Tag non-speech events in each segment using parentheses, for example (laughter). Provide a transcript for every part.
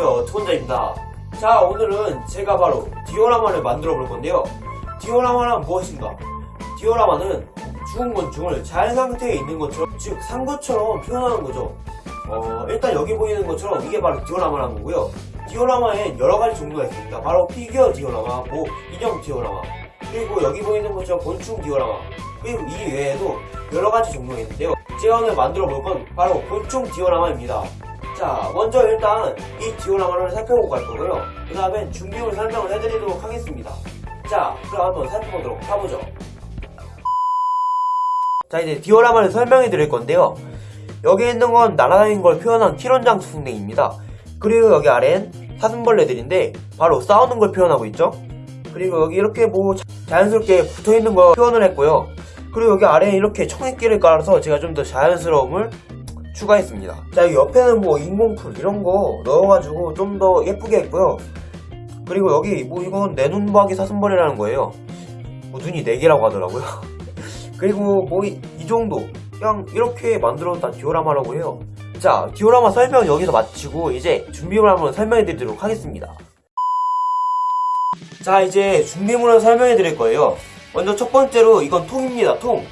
안녕하세요 투혼자입니다. 자 오늘은 제가 바로 디오라마를 만들어 볼 건데요. 디오라마란 무엇인가? 디오라마는 죽은 곤충을 잘 상태에 있는 것처럼 즉산 것처럼 표현하는 거죠. 어, 일단 여기 보이는 것처럼 이게 바로 디오라마라는 거고요. 디오라마엔 여러 가지 종류가 있습니다. 바로 피규어 디오라마, 뭐 인형 디오라마 그리고 여기 보이는 것처럼 곤충 디오라마 그리고 이 외에도 여러 가지 종류가 있는데요. 제가 오늘 만들어 볼 건 바로 곤충 디오라마입니다 자 먼저 일단 이 디오라마를 살펴보고 갈 거고요. 그 다음엔 준비물 설명을 해드리도록 하겠습니다. 자 그럼 한번 살펴보도록 가보죠. 자 이제 디오라마를 설명해 드릴 건데요. 여기 있는 건 날아다니는 걸 표현한 키론장 수승댕입니다. 그리고 여기 아래는 사슴벌레들인데 바로 싸우는 걸 표현하고 있죠. 그리고 여기 이렇게 뭐 자연스럽게 붙어있는 거 표현을 했고요. 그리고 여기 아래에 이렇게 청액기를 깔아서 제가 좀 더 자연스러움을 추가했습니다. 자, 옆에는 뭐 인공풀 이런 거 넣어가지고 좀 더 예쁘게 했고요. 그리고 여기 뭐 이건 내 눈박이 사슴벌이라는 거예요. 뭐 눈이 4개라고 하더라고요. (laughs) 그리고 뭐 이 정도 그냥 이렇게 만들었다 디오라마라고 해요. 자, 디오라마 설명 여기서 마치고 이제 준비물 한번 설명해 드리도록 하겠습니다. 자, 이제 준비물을 설명해 드릴 거예요. 먼저 첫 번째로 이건 통입니다, 통.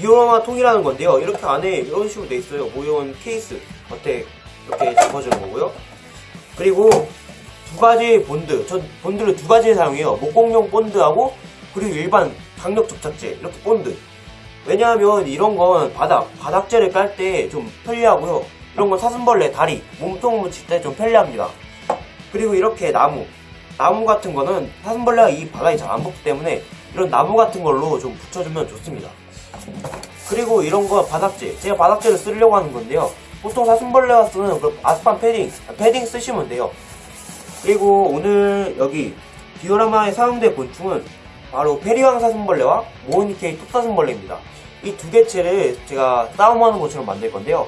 디오라마 통이라는 건데요. 이렇게 안에 이런 식으로 돼 있어요. 모형 케이스 겉에 이렇게 잡아주는 거고요. 그리고 두 가지 본드. 전 본드를 두 가지 사용해요. 목공용 본드하고 그리고 일반 강력 접착제 이렇게 본드. 왜냐하면 이런 건 바닥 바닥재를 깔 때 좀 편리하고요. 이런 건 사슴벌레 다리 몸통 붙일 때 좀 편리합니다. 그리고 이렇게 나무 나무 같은 거는 사슴벌레가 이 바닥이 잘안 붙기 때문에 이런 나무 같은 걸로 좀 붙여주면 좋습니다. 그리고 이런 거 바닥재. 제가 바닥재를 쓰려고 하는 건데요. 보통 사슴벌레가 쓰는 그 아스판 패딩 패딩 쓰시면 돼요. 그리고 오늘 여기 디오라마에 사용된 곤충은 바로 페리왕 사슴벌레와 모니케이 톱사슴벌레입니다. 이 두 개체를 제가 싸움하는 것처럼 만들 건데요.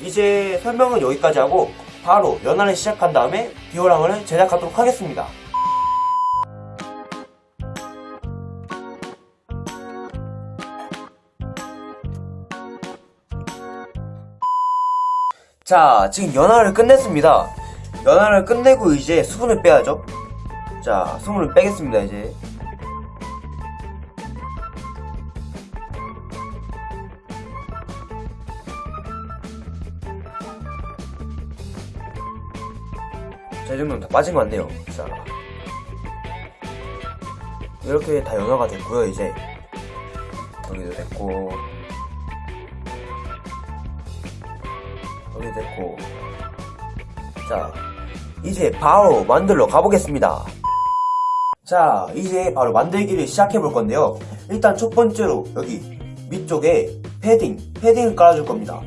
이제 설명은 여기까지 하고 바로 연화를 시작한 다음에 디오라마를 제작하도록 하겠습니다 자, 지금 연화를 끝냈습니다. 연화를 끝내고 이제 수분을 빼야죠. 자, 수분을 빼겠습니다, 이제. 자, 이 정도면 다 빠진 것 같네요. 자. 이렇게 다 연화가 됐고요, 이제. 여기도 됐고. 여기 됐고. 자 이제 바로 만들러 가보겠습니다. 자 이제 바로 만들기를 시작해 볼 건데요. 일단 첫 번째로 여기 밑쪽에 패딩 패딩을 깔아줄 겁니다.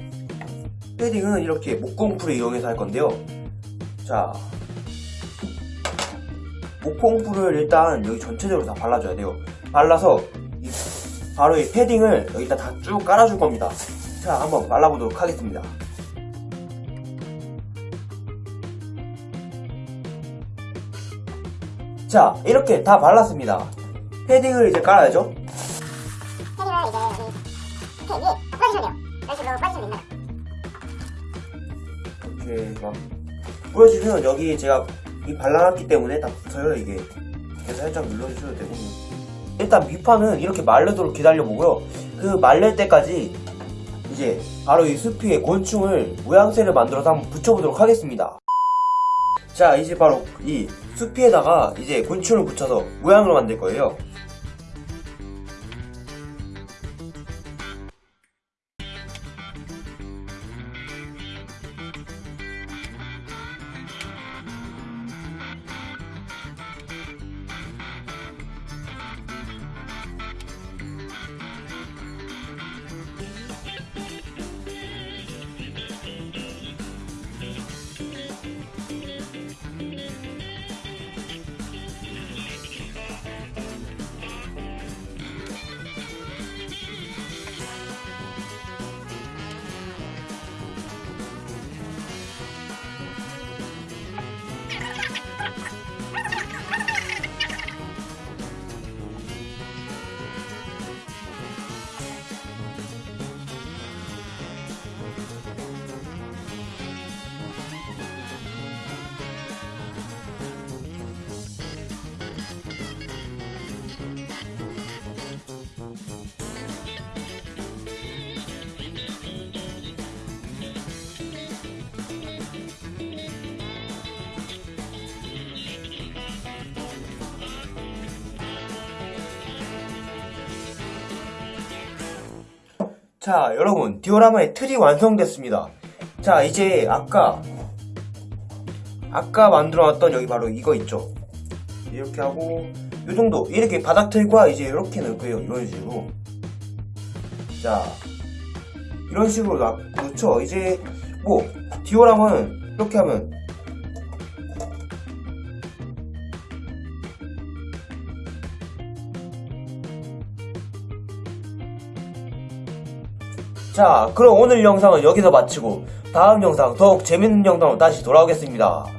패딩은 이렇게 목공풀을 이용해서 할 건데요. 자 목공풀을 일단 여기 전체적으로 다 발라줘야 돼요. 발라서 이, 바로 이 패딩을 여기다 다 쭉 깔아줄 겁니다. 자 한번 발라보도록 하겠습니다 자 이렇게 다 발랐습니다. 패딩을 이제 깔아야죠. 패딩을 이제 이렇게 이렇게 막 뿌려주면 여기 제가 이 발라놨기 때문에 다 붙어요 이게. 그래서 살짝 눌러주셔도 되고. 일단 밑판은 이렇게 말르도록 기다려 보고요. 그 말릴 때까지 이제 바로 이 숲위에 곤충을 모양새를 만들어서 한번 붙여보도록 하겠습니다 자 이제 바로 이 숲에다가 이제 곤충을 붙여서 모양을 만들 거예요 자, 여러분, 디오라마의 틀이 완성됐습니다. 자, 이제 아까, 아까 만들어놨던 여기 바로 이거 있죠? 이렇게 하고, 요 정도, 이렇게 바닥 틀과 이제 이렇게 넣을 거예요. 이런 식으로. 자, 이런 식으로 놔, 놓죠. 이제, 뭐, 디오라마는 이렇게 하면, 자, 그럼 오늘 영상은 여기서 마치고 다음 영상 더욱 재밌는 영상으로 다시 돌아오겠습니다.